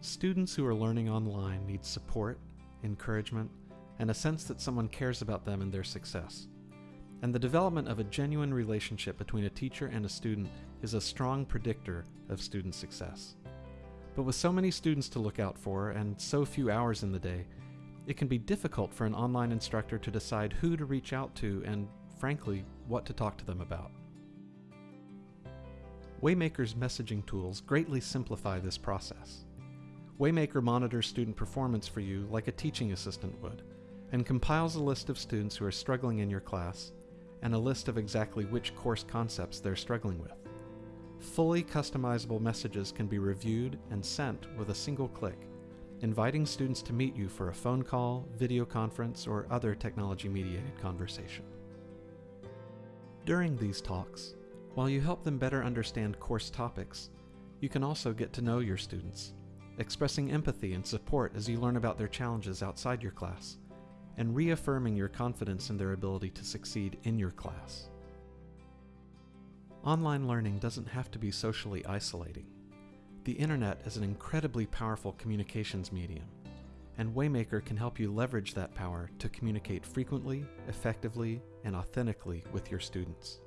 Students who are learning online need support, encouragement, and a sense that someone cares about them and their success. And the development of a genuine relationship between a teacher and a student is a strong predictor of student success. But with so many students to look out for and so few hours in the day, it can be difficult for an online instructor to decide who to reach out to and, frankly, what to talk to them about. Waymaker's messaging tools greatly simplify this process. Waymaker monitors student performance for you like a teaching assistant would, and compiles a list of students who are struggling in your class and a list of exactly which course concepts they're struggling with. Fully customizable messages can be reviewed and sent with a single click, inviting students to meet you for a phone call, video conference, or other technology-mediated conversation. During these talks, while you help them better understand course topics, you can also get to know your students, expressing empathy and support as you learn about their challenges outside your class, and reaffirming your confidence in their ability to succeed in your class. Online learning doesn't have to be socially isolating. The internet is an incredibly powerful communications medium, and Waymaker can help you leverage that power to communicate frequently, effectively, and authentically with your students.